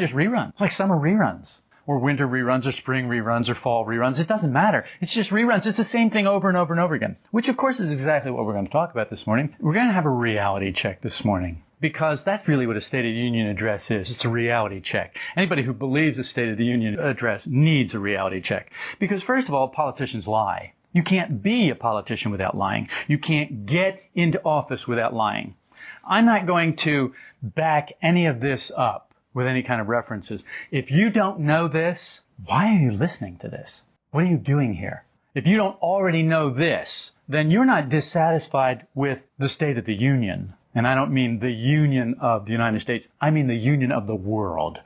Just reruns, it's like summer reruns or winter reruns or spring reruns or fall reruns. It doesn't matter. It's just reruns. It's the same thing over and over and over again, which of course is exactly what we're going to talk about this morning. We're going to have a reality check this morning because that's really what a State of the Union address is. It's a reality check. Anybody who believes a State of the Union address needs a reality check. Because first of all, politicians lie. You can't be a politician without lying. You can't get into office without lying. I'm not going to back any of this up with any kind of references. If you don't know this, why are you listening to this? What are you doing here? If you don't already know this, then you're not dissatisfied with the State of the Union. And I don't mean the union of the United States. I mean the union of the world.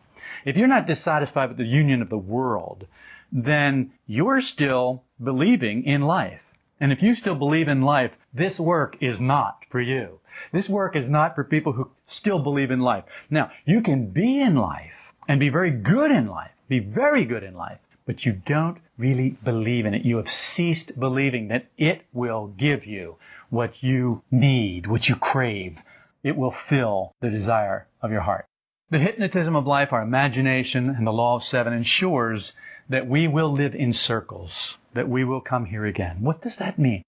If you're not dissatisfied with the union of the world, then you're still believing in life. And if you still believe in life, this work is not for you. This work is not for people who still believe in life. Now, you can be in life and be very good in life, be very good in life, but you don't really believe in it. You have ceased believing that it will give you what you need, what you crave. It will fill the desire of your heart. The hypnotism of life, our imagination, and the law of seven ensures that we will live in circles, that we will come here again. What does that mean?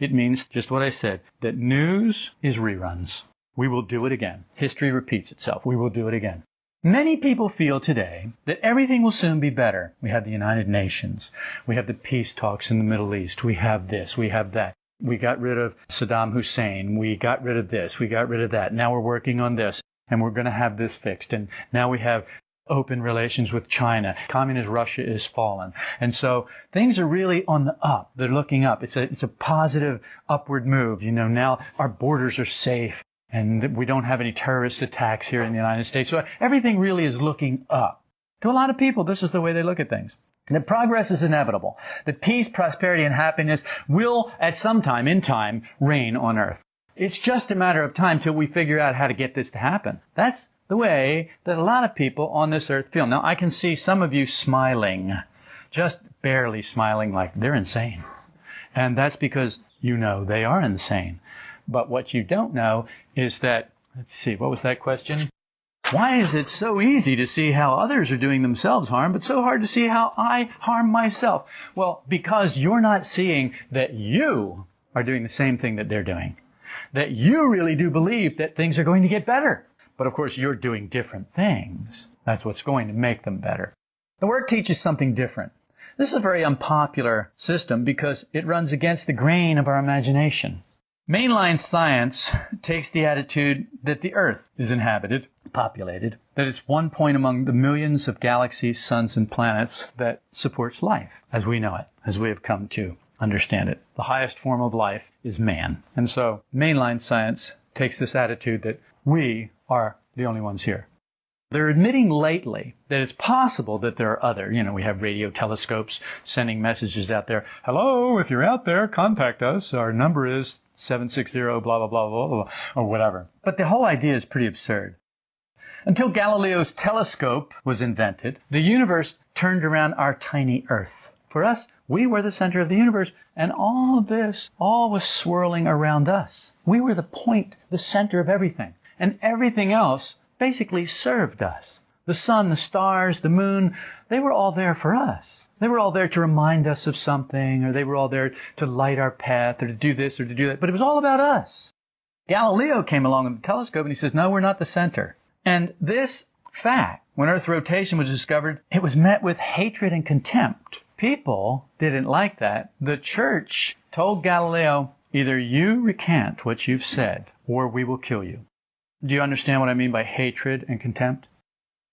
It means just what I said, that news is reruns. We will do it again. History repeats itself. We will do it again. Many people feel today that everything will soon be better. We have the United Nations. We have the peace talks in the Middle East. We have this. We have that. We got rid of Saddam Hussein. We got rid of this. We got rid of that. Now we're working on this and we're going to have this fixed. And now we have open relations with China. Communist Russia is fallen. And so things are really on the up. They're looking up. It's a, it's a positive upward move. You know, now our borders are safe and we don't have any terrorist attacks here in the United States. So everything really is looking up. To a lot of people, this is the way they look at things. That progress is inevitable. That peace, prosperity, and happiness will, at some time, in time, reign on earth. It's just a matter of time till we figure out how to get this to happen. That's the way that a lot of people on this earth feel. Now, I can see some of you smiling, just barely smiling like they're insane. And that's because you know they are insane. But what you don't know is that, let's see, what was that question? Why is it so easy to see how others are doing themselves harm, but so hard to see how I harm myself? Well, because you're not seeing that you are doing the same thing that they're doing. That you really do believe that things are going to get better. But of course, you're doing different things. That's what's going to make them better. The work teaches something different. This is a very unpopular system because it runs against the grain of our imagination. Mainline science takes the attitude that the Earth is inhabited, populated, that it's one point among the millions of galaxies, suns, and planets that supports life as we know it, as we have come to understand it. The highest form of life is man. And so mainline science takes this attitude that we are the only ones here. They're admitting lately that it's possible that there are other, you know, we have radio telescopes sending messages out there. Hello, if you're out there, contact us. Our number is 760 blah, blah, blah, blah, blah, or whatever. But the whole idea is pretty absurd. Until Galileo's telescope was invented, the universe turned around our tiny Earth. For us, we were the center of the universe, and all of this, all was swirling around us. We were the point, the center of everything. And everything else basically served us. The sun, the stars, the moon, they were all there for us. They were all there to remind us of something, or they were all there to light our path, or to do this, or to do that. But it was all about us. Galileo came along with the telescope and he says, no, we're not the center. And this fact, when Earth's rotation was discovered, it was met with hatred and contempt. People didn't like that. The church told Galileo, either you recant what you've said, or we will kill you. Do you understand what I mean by hatred and contempt?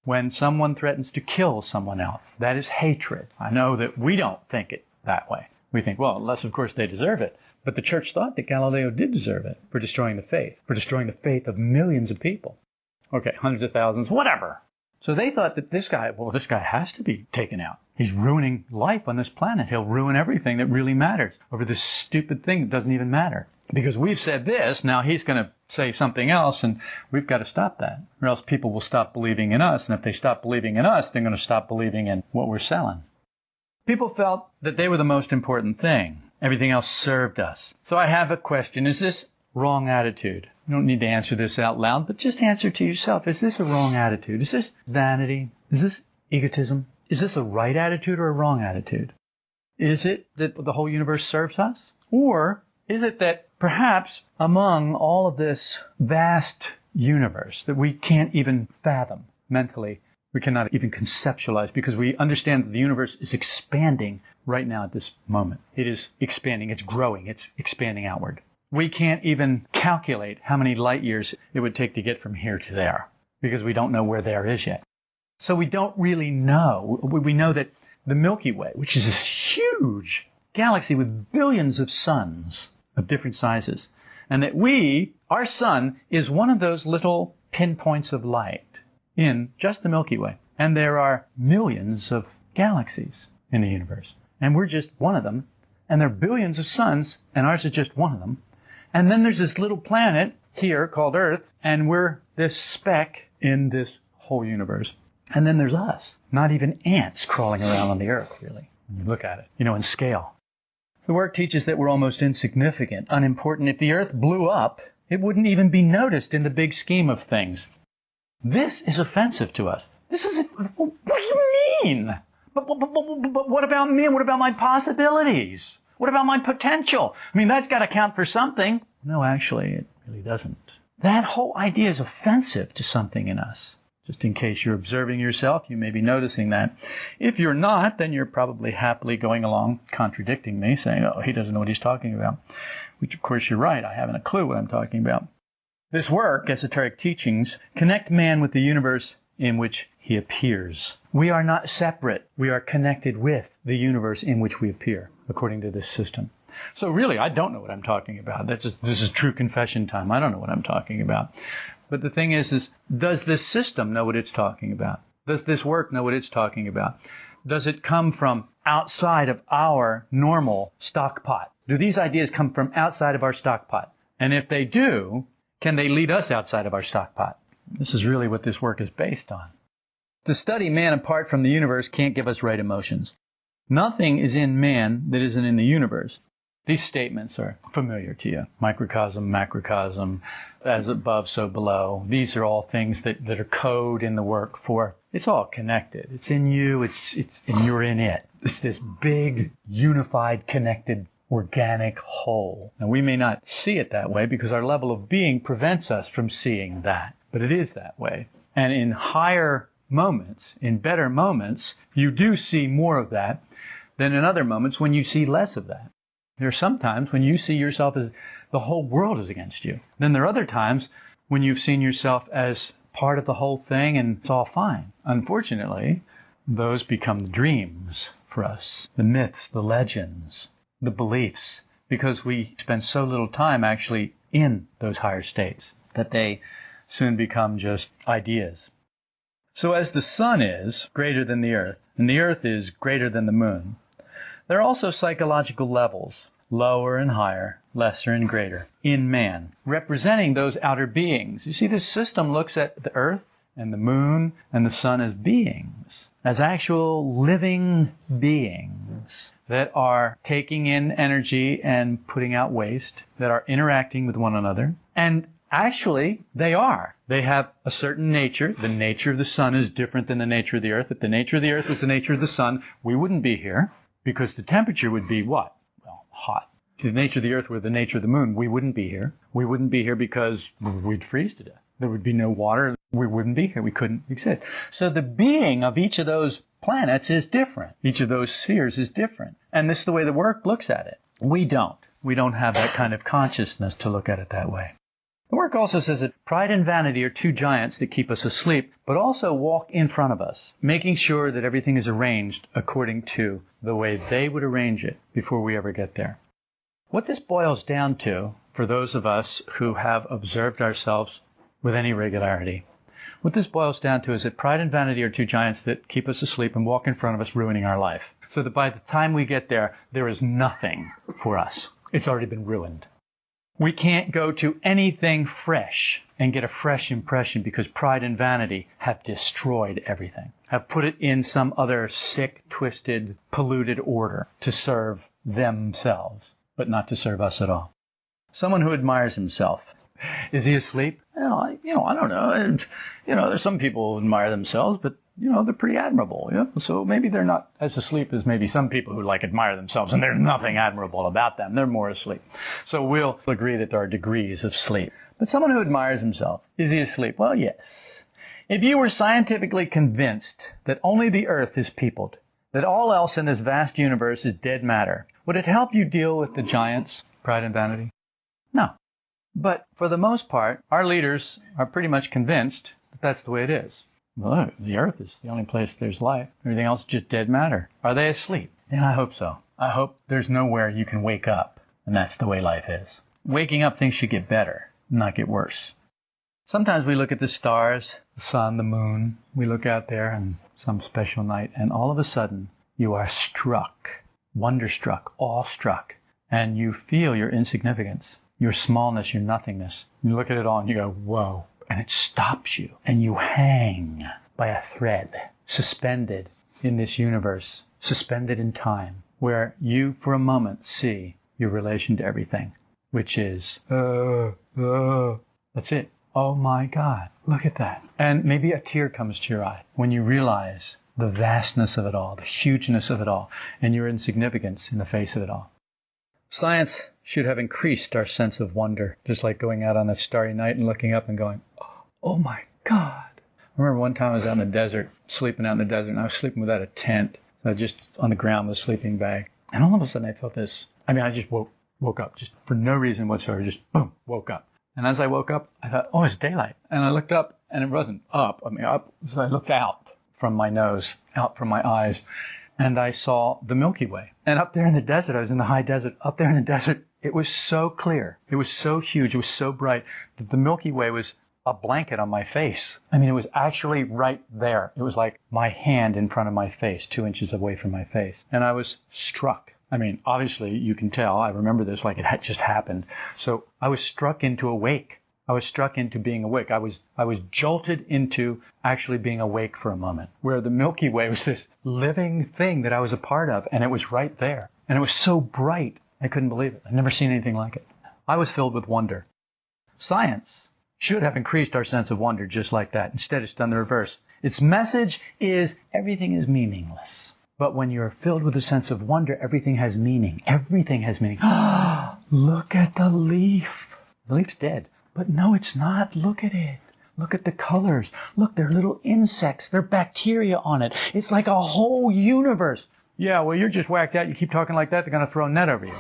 When someone threatens to kill someone else, that is hatred. I know that we don't think it that way. We think, well, unless of course they deserve it. But the church thought that Galileo did deserve it for destroying the faith, for destroying the faith of millions of people. Okay, hundreds of thousands, whatever. So they thought that this guy, well, this guy has to be taken out. He's ruining life on this planet. He'll ruin everything that really matters over this stupid thing that doesn't even matter. Because we've said this, now he's going to say something else, and we've got to stop that. Or else people will stop believing in us, and if they stop believing in us, they're going to stop believing in what we're selling. People felt that they were the most important thing. Everything else served us. So I have a question. Is this wrong attitude? You don't need to answer this out loud, but just answer to yourself. Is this a wrong attitude? Is this vanity? Is this egotism? Is this a right attitude or a wrong attitude? Is it that the whole universe serves us? Or is it that perhaps among all of this vast universe that we can't even fathom mentally, we cannot even conceptualize because we understand that the universe is expanding right now at this moment. It is expanding, it's growing, it's expanding outward. We can't even calculate how many light years it would take to get from here to there because we don't know where there is yet. So we don't really know. We know that the Milky Way, which is this huge galaxy with billions of suns of different sizes, and that we, our sun, is one of those little pinpoints of light in just the Milky Way. And there are millions of galaxies in the universe. And we're just one of them. And there are billions of suns, and ours is just one of them. And then there's this little planet here called Earth, and we're this speck in this whole universe. And then there's us, not even ants crawling around on the Earth, really, when you look at it, you know, in scale. The work teaches that we're almost insignificant, unimportant. If the Earth blew up, it wouldn't even be noticed in the big scheme of things. This is offensive to us. This is, what do you mean? But, but, but, but, what about me? And what about my possibilities? What about my potential? I mean, that's got to count for something. No, actually, it really doesn't. That whole idea is offensive to something in us. Just in case you're observing yourself, you may be noticing that. If you're not, then you're probably happily going along contradicting me, saying, oh, he doesn't know what he's talking about. Which, of course, you're right. I haven't a clue what I'm talking about. This work, esoteric teachings, connect man with the universe in which he appears. We are not separate. We are connected with the universe in which we appear, according to this system. So really, I don't know what I'm talking about. That's just, this is true confession time. I don't know what I'm talking about. But the thing is, is does this system know what it's talking about? Does this work know what it's talking about? Does it come from outside of our normal stock pot? Do these ideas come from outside of our stock pot? And if they do, can they lead us outside of our stock pot? This is really what this work is based on. To study man apart from the universe can't give us right emotions. Nothing is in man that isn't in the universe. These statements are familiar to you. Microcosm, macrocosm, as above, so below. These are all things that, that are code in the work for it's all connected. It's in you, it's it's and you're in it. It's this big, unified, connected organic whole. And we may not see it that way because our level of being prevents us from seeing that. But it is that way. And in higher moments, in better moments, you do see more of that than in other moments when you see less of that. There are some times when you see yourself as the whole world is against you. Then there are other times when you've seen yourself as part of the whole thing and it's all fine. Unfortunately, those become the dreams for us, the myths, the legends, the beliefs, because we spend so little time actually in those higher states that they soon become just ideas. So as the sun is greater than the earth, and the earth is greater than the moon, there are also psychological levels, lower and higher, lesser and greater, in man, representing those outer beings. You see, this system looks at the earth and the moon and the sun as beings, as actual living beings that are taking in energy and putting out waste, that are interacting with one another, and Actually, they are. They have a certain nature. The nature of the sun is different than the nature of the earth. If the nature of the earth was the nature of the sun, we wouldn't be here because the temperature would be what? Well, hot. If the nature of the earth were the nature of the moon, we wouldn't be here. We wouldn't be here because we'd freeze to death. There would be no water. We wouldn't be here. We couldn't exist. So the being of each of those planets is different. Each of those spheres is different. And this is the way the work looks at it. We don't. We don't have that kind of consciousness to look at it that way. The work also says that pride and vanity are two giants that keep us asleep, but also walk in front of us, making sure that everything is arranged according to the way they would arrange it before we ever get there. What this boils down to, for those of us who have observed ourselves with any regularity, what this boils down to is that pride and vanity are two giants that keep us asleep and walk in front of us, ruining our life. So that by the time we get there, there is nothing for us. It's already been ruined. We can't go to anything fresh and get a fresh impression because pride and vanity have destroyed everything, have put it in some other sick, twisted, polluted order to serve themselves, but not to serve us at all. Someone who admires himself. Is he asleep? Well, you know, I don't know. You know, there's some people who admire themselves, but you know, they're pretty admirable. Yeah? So maybe they're not as asleep as maybe some people who like admire themselves and there's nothing admirable about them. They're more asleep. So we'll agree that there are degrees of sleep. But someone who admires himself, is he asleep? Well, yes. If you were scientifically convinced that only the earth is peopled, that all else in this vast universe is dead matter, would it help you deal with the giants, pride and vanity? No. But for the most part, our leaders are pretty much convinced that that's the way it is. Well, the earth is the only place there's life. Everything else is just dead matter. Are they asleep? Yeah, I hope so. I hope there's nowhere you can wake up, and that's the way life is. Waking up, things should get better, not get worse. Sometimes we look at the stars, the sun, the moon. We look out there on some special night, and all of a sudden, you are struck, wonderstruck, awestruck, and you feel your insignificance, your smallness, your nothingness. You look at it all and you go, whoa, and it stops you, and you hang by a thread, suspended in this universe, suspended in time, where you for a moment see your relation to everything, which is, uh, uh, that's it. Oh my God, look at that. And maybe a tear comes to your eye when you realize the vastness of it all, the hugeness of it all, and your insignificance in the face of it all. Science should have increased our sense of wonder, just like going out on a starry night and looking up and going, oh my God. I remember one time I was out in the desert, sleeping out in the desert, and I was sleeping without a tent, just on the ground with a sleeping bag. And all of a sudden I felt this, I mean, I just woke, woke up, just for no reason whatsoever, just boom, woke up. And as I woke up, I thought, oh, it's daylight. And I looked up, and it wasn't up, I mean, up, so I looked out from my nose, out from my eyes, and I saw the Milky Way. And up there in the desert, I was in the high desert, up there in the desert, it was so clear. It was so huge. It was so bright that the Milky Way was a blanket on my face. I mean, it was actually right there. It was like my hand in front of my face, two inches away from my face. And I was struck. I mean, obviously, you can tell, I remember this like it had just happened. So I was struck into awake. I was struck into being awake. I was, I was jolted into actually being awake for a moment, where the Milky Way was this living thing that I was a part of, and it was right there. And it was so bright, I couldn't believe it. I'd never seen anything like it. I was filled with wonder. Science should have increased our sense of wonder just like that. Instead, it's done the reverse. Its message is everything is meaningless. But when you're filled with a sense of wonder, everything has meaning. Everything has meaning. Look at the leaf. The leaf's dead. But no, it's not. Look at it. Look at the colors. Look, there are little insects. There are bacteria on it. It's like a whole universe. Yeah, well, you're just whacked out. You keep talking like that, they're going to throw a net over you.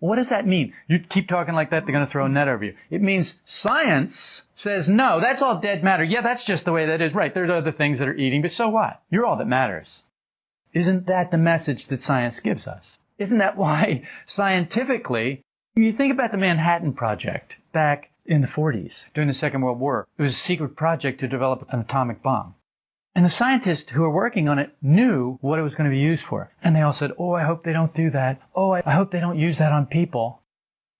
What does that mean? You keep talking like that, they're going to throw a net over you. It means science says, no, that's all dead matter. Yeah, that's just the way that is. Right, there's other things that are eating, but so what? You're all that matters. Isn't that the message that science gives us? Isn't that why scientifically, you think about the Manhattan Project back in the 40s during the Second World War. It was a secret project to develop an atomic bomb. And the scientists who were working on it knew what it was going to be used for. And they all said, Oh, I hope they don't do that. Oh, I hope they don't use that on people.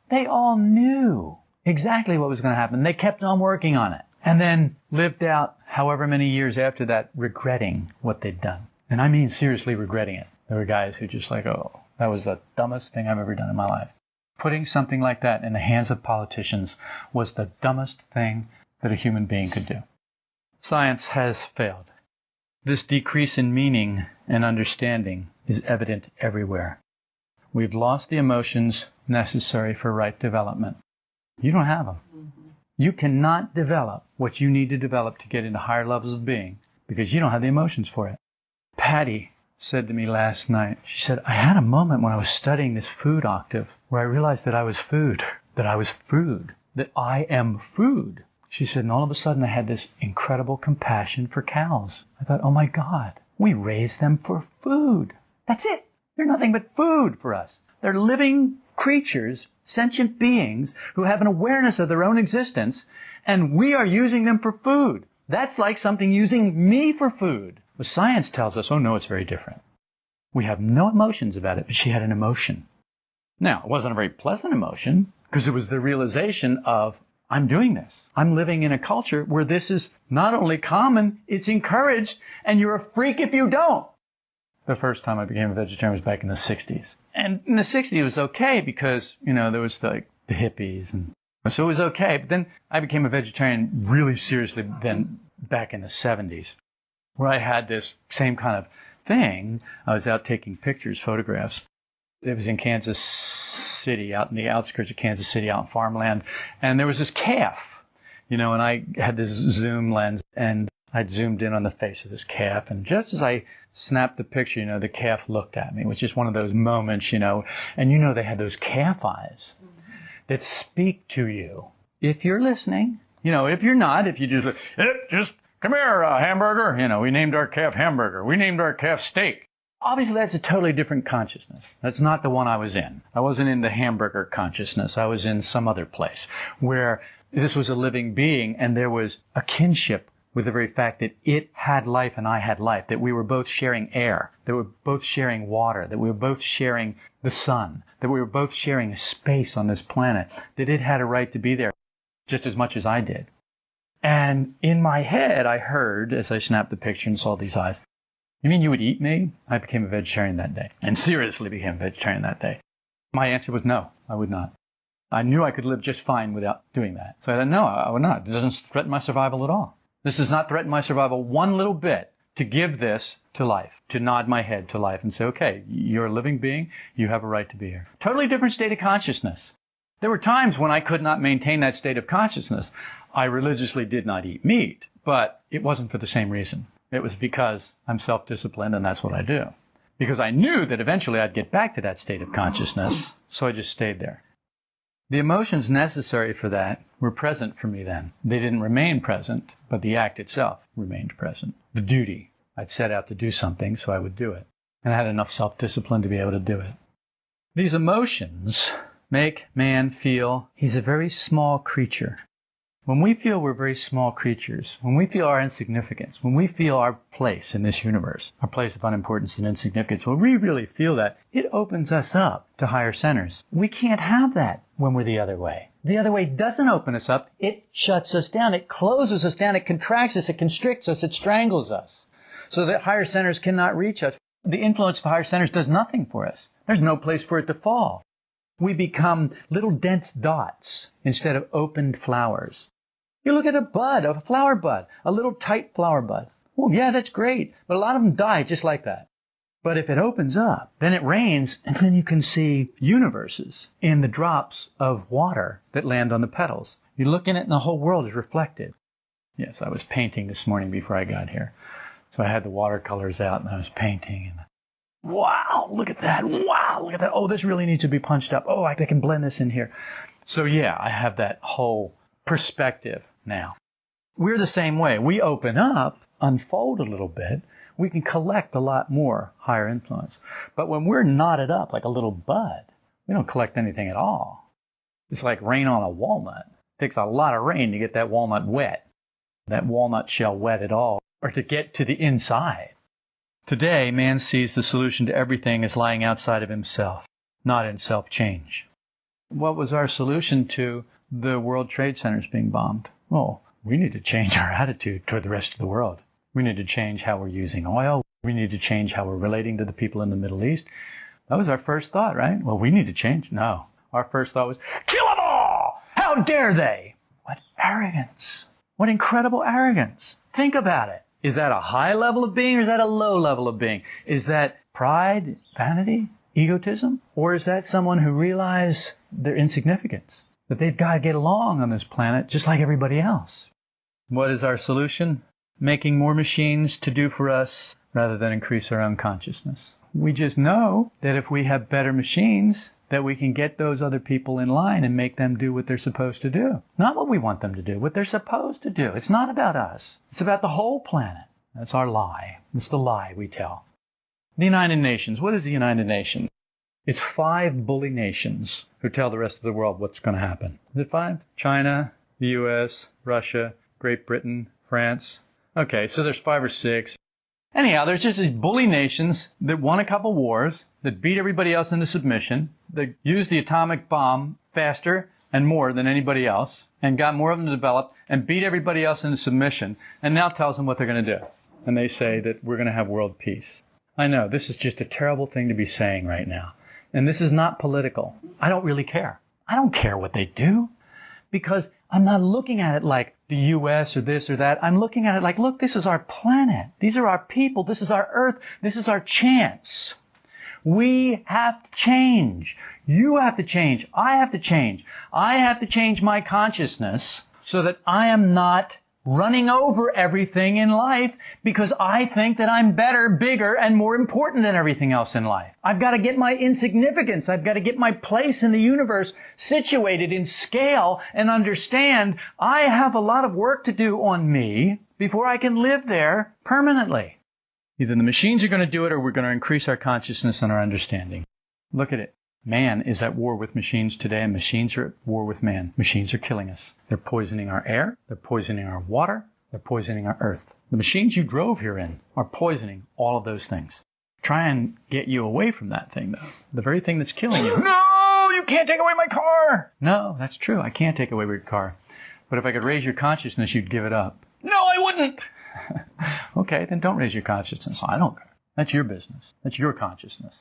They all knew exactly what was going to happen. They kept on working on it and then lived out however many years after that regretting what they'd done. And I mean seriously regretting it. There were guys who just like, oh, that was the dumbest thing I've ever done in my life. Putting something like that in the hands of politicians was the dumbest thing that a human being could do. Science has failed. This decrease in meaning and understanding is evident everywhere. We've lost the emotions necessary for right development. You don't have them. Mm-hmm. You cannot develop what you need to develop to get into higher levels of being because you don't have the emotions for it. Patty said to me last night, she said, I had a moment when I was studying this food octave where I realized that I was food, that I was food, that I am food. She said, and all of a sudden I had this incredible compassion for cows. I thought, oh my God, we raise them for food. That's it. They're nothing but food for us. They're living creatures, sentient beings who have an awareness of their own existence, and we are using them for food. That's like something using me for food. But science tells us, oh no, it's very different. We have no emotions about it, but she had an emotion. Now, it wasn't a very pleasant emotion because it was the realization of, I'm doing this. I'm living in a culture where this is not only common, it's encouraged, and you're a freak if you don't. The first time I became a vegetarian was back in the 60s. And in the 60s it was okay because, you know, there was like the hippies. And so it was okay. But then I became a vegetarian really seriously then back in the 70s, where I had this same kind of thing. I was out taking pictures, photographs. It was in Kansas City, out in the outskirts of Kansas City, out in farmland. And there was this calf, you know, and I had this zoom lens and I'd zoomed in on the face of this calf. And just as I snapped the picture, you know, the calf looked at me. It was just one of those moments, you know, and you know, they had those calf eyes that speak to you. If you're listening, you know, if you're not, if you just, eh, just come here, uh, hamburger. You know, we named our calf hamburger. We named our calf steak. Obviously, that's a totally different consciousness. That's not the one I was in. I wasn't in the hamburger consciousness. I was in some other place where this was a living being and there was a kinship with the very fact that it had life and I had life, that we were both sharing air, that we were both sharing water, that we were both sharing the sun, that we were both sharing space on this planet, that it had a right to be there just as much as I did. And in my head, I heard, as I snapped the picture and saw these eyes, you mean you would eat me? I became a vegetarian that day, and seriously became a vegetarian that day. My answer was no, I would not. I knew I could live just fine without doing that. So I said, no, I would not. It doesn't threaten my survival at all. This does not threaten my survival one little bit to give this to life, to nod my head to life and say, okay, you're a living being, you have a right to be here. Totally different state of consciousness. There were times when I could not maintain that state of consciousness. I religiously did not eat meat, but it wasn't for the same reason. It was because I'm self disciplined and that's what I do. Because I knew that eventually I'd get back to that state of consciousness, so I just stayed there. The emotions necessary for that were present for me then. They didn't remain present, but the act itself remained present. The duty. I'd set out to do something, so I would do it. And I had enough self discipline to be able to do it. These emotions make man feel he's a very small creature when we feel we're very small creatures, when we feel our insignificance, when we feel our place in this universe, our place of unimportance and insignificance, when we really feel that, it opens us up to higher centers. We can't have that when we're the other way. The other way doesn't open us up. It shuts us down. It closes us down. It contracts us. It constricts us. It strangles us so that higher centers cannot reach us. The influence of higher centers does nothing for us. There's no place for it to fall. We become little dense dots instead of opened flowers. You look at a bud, a flower bud, a little tight flower bud. Well, yeah, that's great, but a lot of them die just like that. But if it opens up, then it rains, and then you can see universes in the drops of water that land on the petals. You look in it, and the whole world is reflected. Yes, I was painting this morning before I got here. So I had the watercolors out, and I was painting. And wow, look at that! Wow, look at that! Oh, this really needs to be punched up. Oh, I can blend this in here. So yeah, I have that whole perspective now. We're the same way. We open up, unfold a little bit, we can collect a lot more higher influence. But when we're knotted up like a little bud, we don't collect anything at all. It's like rain on a walnut. It takes a lot of rain to get that walnut wet, that walnut shell wet at all, or to get to the inside. Today, man sees the solution to everything as lying outside of himself, not in self change. What was our solution to the World Trade Center is being bombed. Well, we need to change our attitude toward the rest of the world. We need to change how we're using oil. We need to change how we're relating to the people in the Middle East. That was our first thought, right? Well, we need to change. No. Our first thought was, kill them all! How dare they? What arrogance. What incredible arrogance. Think about it. Is that a high level of being or is that a low level of being? Is that pride, vanity, egotism? Or is that someone who realizes their insignificance? That they've got to get along on this planet just like everybody else. What is our solution? Making more machines to do for us rather than increase our own consciousness. We just know that if we have better machines, that we can get those other people in line and make them do what they're supposed to do. Not what we want them to do, what they're supposed to do. It's not about us. It's about the whole planet. That's our lie. It's the lie we tell. The United Nations. What is the United Nations? It's five bully nations who tell the rest of the world what's going to happen. Is it five? China, the US, Russia, Great Britain, France. Okay, so there's five or six. Anyhow, there's just these bully nations that won a couple wars, that beat everybody else into submission, that used the atomic bomb faster and more than anybody else, and got more of them developed, and beat everybody else into submission, and now tells them what they're going to do. And they say that we're going to have world peace. I know, this is just a terrible thing to be saying right now. And this is not political. I don't really care. I don't care what they do because I'm not looking at it like the US or this or that. I'm looking at it like, look, this is our planet. These are our people. This is our earth. This is our chance. We have to change. You have to change. I have to change. I have to change my consciousness so that I am not running over everything in life because I think that I'm better, bigger, and more important than everything else in life. I've got to get my insignificance. I've got to get my place in the universe situated in scale and understand I have a lot of work to do on me before I can live there permanently. Either the machines are going to do it or we're going to increase our consciousness and our understanding. Look at it. Man is at war with machines today, and machines are at war with man. Machines are killing us. They're poisoning our air, they're poisoning our water, they're poisoning our earth. The machines you drove here in are poisoning all of those things. Try and get you away from that thing, though. The very thing that's killing you. No, you can't take away my car! No, that's true. I can't take away your car. But if I could raise your consciousness, you'd give it up. No, I wouldn't! okay, then don't raise your consciousness. I don't care. That's your business. That's your consciousness.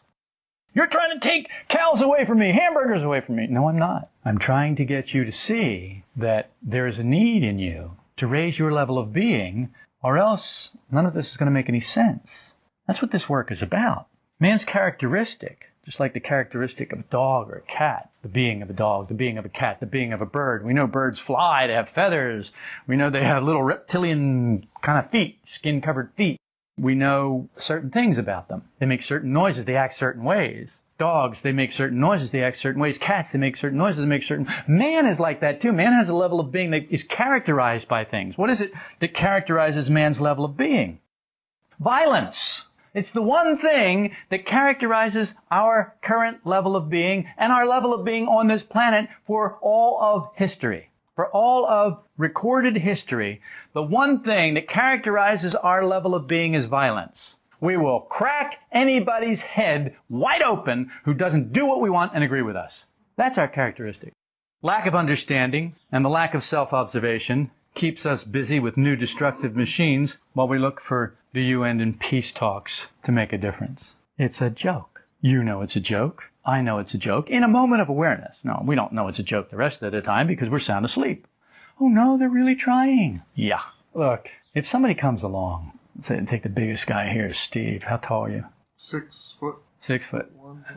You're trying to take cows away from me, hamburgers away from me. No, I'm not. I'm trying to get you to see that there is a need in you to raise your level of being, or else none of this is going to make any sense. That's what this work is about. Man's characteristic, just like the characteristic of a dog or a cat, the being of a dog, the being of a cat, the being of a bird. We know birds fly, they have feathers. We know they have little reptilian kind of feet, skin covered feet. We know certain things about them. They make certain noises, they act certain ways. Dogs, they make certain noises, they act certain ways. Cats, they make certain noises, they make certain. Man is like that too. Man has a level of being that is characterized by things. What is it that characterizes man's level of being? Violence. It's the one thing that characterizes our current level of being and our level of being on this planet for all of history for all of recorded history, the one thing that characterizes our level of being is violence. We will crack anybody's head wide open who doesn't do what we want and agree with us. That's our characteristic. Lack of understanding and the lack of self-observation keeps us busy with new destructive machines while we look for the UN and peace talks to make a difference. It's a joke. You know it's a joke. I know it's a joke in a moment of awareness. No, we don't know it's a joke the rest of the time because we're sound asleep. Oh no, they're really trying. Yeah. Look, if somebody comes along, say, take the biggest guy here, Steve. How tall are you? Six foot. Six foot.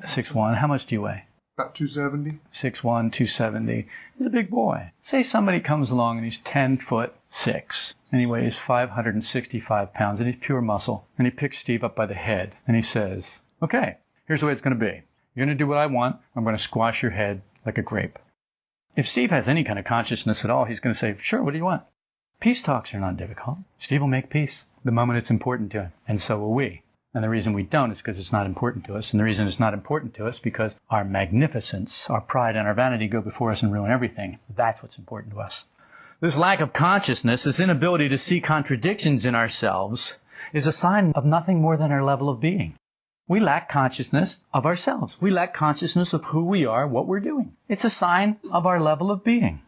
Six one. How much do you weigh? About 270. Six one, two seventy. He's a big boy. Say somebody comes along and he's ten foot six, and he weighs 565 pounds, and he's pure muscle, and he picks Steve up by the head, and he says, "Okay, here's the way it's going to be. You're going to do what I want. I'm going to squash your head like a grape. If Steve has any kind of consciousness at all, he's going to say, Sure, what do you want? Peace talks are not difficult. Steve will make peace the moment it's important to him, and so will we. And the reason we don't is because it's not important to us. And the reason it's not important to us because our magnificence, our pride, and our vanity go before us and ruin everything. That's what's important to us. This lack of consciousness, this inability to see contradictions in ourselves, is a sign of nothing more than our level of being. We lack consciousness of ourselves. We lack consciousness of who we are, what we're doing. It's a sign of our level of being.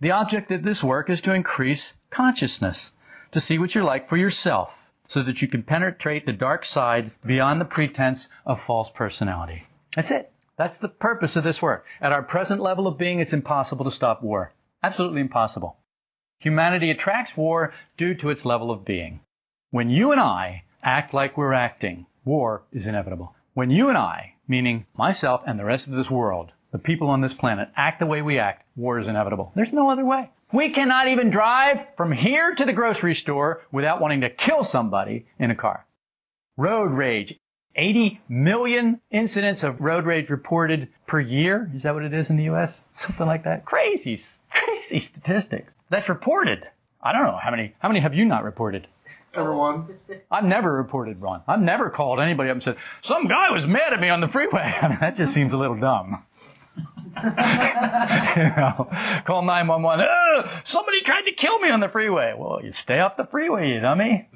The object of this work is to increase consciousness, to see what you're like for yourself, so that you can penetrate the dark side beyond the pretense of false personality. That's it. That's the purpose of this work. At our present level of being, it's impossible to stop war. Absolutely impossible. Humanity attracts war due to its level of being. When you and I act like we're acting, war is inevitable. When you and I, meaning myself and the rest of this world, the people on this planet, act the way we act, war is inevitable. There's no other way. We cannot even drive from here to the grocery store without wanting to kill somebody in a car. Road rage. 80 million incidents of road rage reported per year. Is that what it is in the U.S.? Something like that. Crazy, crazy statistics. That's reported. I don't know how many. How many have you not reported? Everyone. Oh. I've never reported one. I've never called anybody up and said, some guy was mad at me on the freeway. I mean, that just seems a little dumb. you know, call 911. somebody tried to kill me on the freeway. Well, you stay off the freeway, you dummy.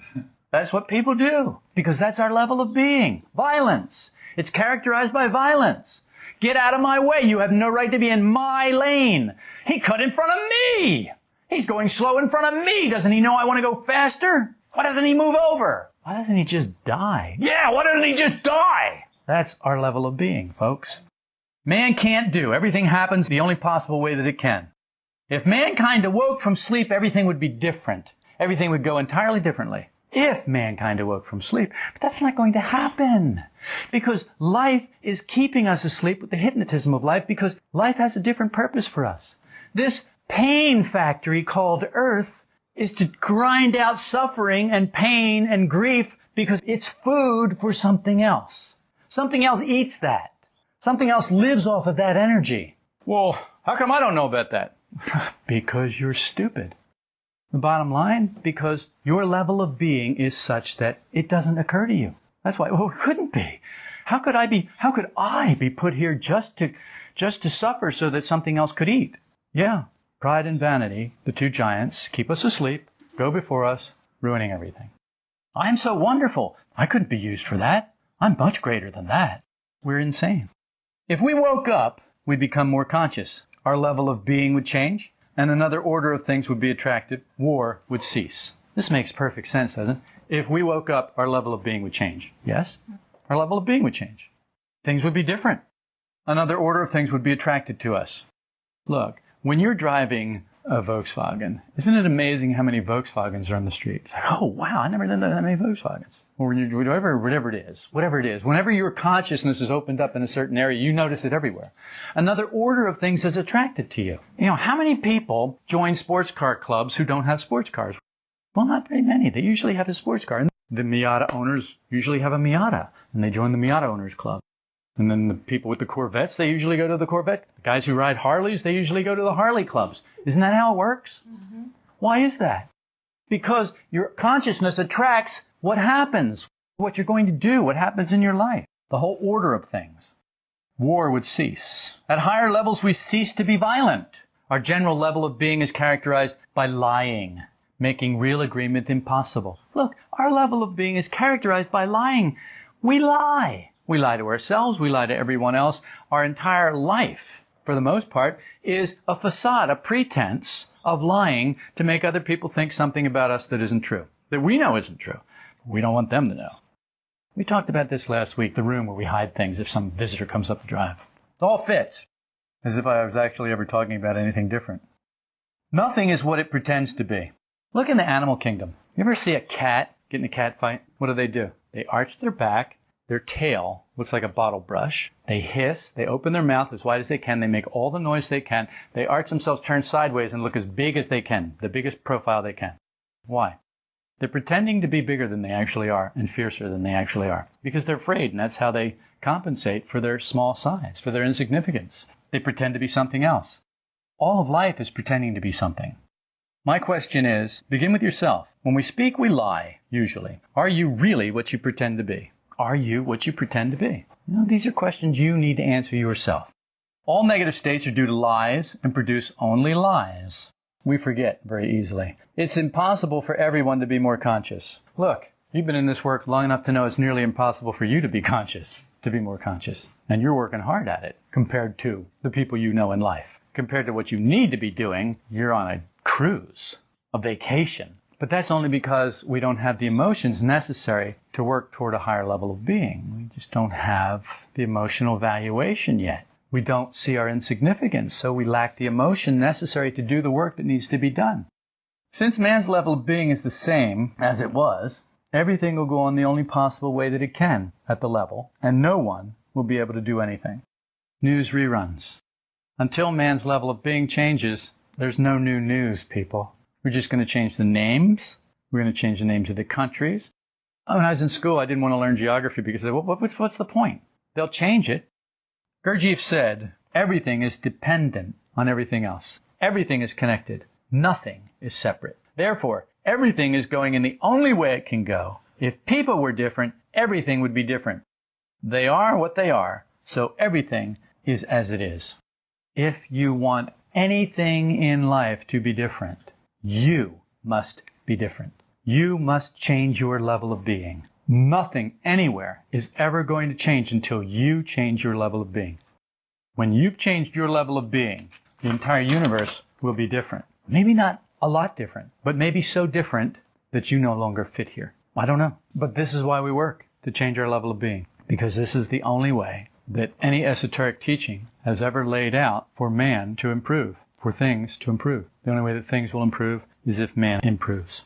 That's what people do because that's our level of being. Violence. It's characterized by violence. Get out of my way. You have no right to be in my lane. He cut in front of me. He's going slow in front of me. Doesn't he know I want to go faster? Why doesn't he move over? Why doesn't he just die? Yeah, why doesn't he just die? That's our level of being, folks. Man can't do. Everything happens the only possible way that it can. If mankind awoke from sleep, everything would be different. Everything would go entirely differently. If mankind awoke from sleep. But that's not going to happen. Because life is keeping us asleep with the hypnotism of life because life has a different purpose for us. This pain factory called earth is to grind out suffering and pain and grief because it's food for something else. Something else eats that. Something else lives off of that energy. Well, how come I don't know about that? because you're stupid. The bottom line, because your level of being is such that it doesn't occur to you. That's why, well, it couldn't be. How could I be, how could I be put here just to, just to suffer so that something else could eat? Yeah, pride and vanity, the two giants, keep us asleep, go before us, ruining everything. I am so wonderful. I couldn't be used for that. I'm much greater than that. We're insane. If we woke up, we'd become more conscious. Our level of being would change, and another order of things would be attracted. War would cease. This makes perfect sense, doesn't it? If we woke up, our level of being would change. Yes? Our level of being would change. Things would be different. Another order of things would be attracted to us. Look, when you're driving a Volkswagen. Isn't it amazing how many Volkswagens are on the street? It's like, oh wow, I never knew that many Volkswagens. Or whatever, whatever it is, whatever it is. Whenever your consciousness is opened up in a certain area, you notice it everywhere. Another order of things is attracted to you. You know, how many people join sports car clubs who don't have sports cars? Well, not very many. They usually have a sports car. And the Miata owners usually have a Miata, and they join the Miata owners club. And then the people with the Corvettes, they usually go to the Corvette. The guys who ride Harleys, they usually go to the Harley clubs. Isn't that how it works? Mm-hmm. Why is that? Because your consciousness attracts what happens, what you're going to do, what happens in your life, the whole order of things. War would cease. At higher levels, we cease to be violent. Our general level of being is characterized by lying, making real agreement impossible. Look, our level of being is characterized by lying. We lie. We lie to ourselves, we lie to everyone else. Our entire life, for the most part, is a facade, a pretense of lying to make other people think something about us that isn't true, that we know isn't true. We don't want them to know. We talked about this last week, the room where we hide things if some visitor comes up the drive. It all fits, as if I was actually ever talking about anything different. Nothing is what it pretends to be. Look in the animal kingdom. You ever see a cat get in a cat fight? What do they do? They arch their back their tail looks like a bottle brush. They hiss, they open their mouth as wide as they can, they make all the noise they can, they arch themselves, turn sideways, and look as big as they can, the biggest profile they can. Why? They're pretending to be bigger than they actually are and fiercer than they actually are because they're afraid, and that's how they compensate for their small size, for their insignificance. They pretend to be something else. All of life is pretending to be something. My question is begin with yourself. When we speak, we lie, usually. Are you really what you pretend to be? Are you what you pretend to be? These are questions you need to answer yourself. All negative states are due to lies and produce only lies. We forget very easily. It's impossible for everyone to be more conscious. Look, you've been in this work long enough to know it's nearly impossible for you to be conscious, to be more conscious. And you're working hard at it compared to the people you know in life. Compared to what you need to be doing, you're on a cruise, a vacation. But that's only because we don't have the emotions necessary to work toward a higher level of being. We just don't have the emotional valuation yet. We don't see our insignificance, so we lack the emotion necessary to do the work that needs to be done. Since man's level of being is the same as it was, everything will go on the only possible way that it can at the level, and no one will be able to do anything. News reruns. Until man's level of being changes, there's no new news, people. We're just going to change the names. We're going to change the names of the countries. When I was in school, I didn't want to learn geography because what, what, what's the point? They'll change it. Gurdjieff said, everything is dependent on everything else. Everything is connected. Nothing is separate. Therefore, everything is going in the only way it can go. If people were different, everything would be different. They are what they are, so everything is as it is. If you want anything in life to be different, you must be different. You must change your level of being. Nothing anywhere is ever going to change until you change your level of being. When you've changed your level of being, the entire universe will be different. Maybe not a lot different, but maybe so different that you no longer fit here. I don't know. But this is why we work, to change our level of being. Because this is the only way that any esoteric teaching has ever laid out for man to improve, for things to improve. The only way that things will improve is if man improves.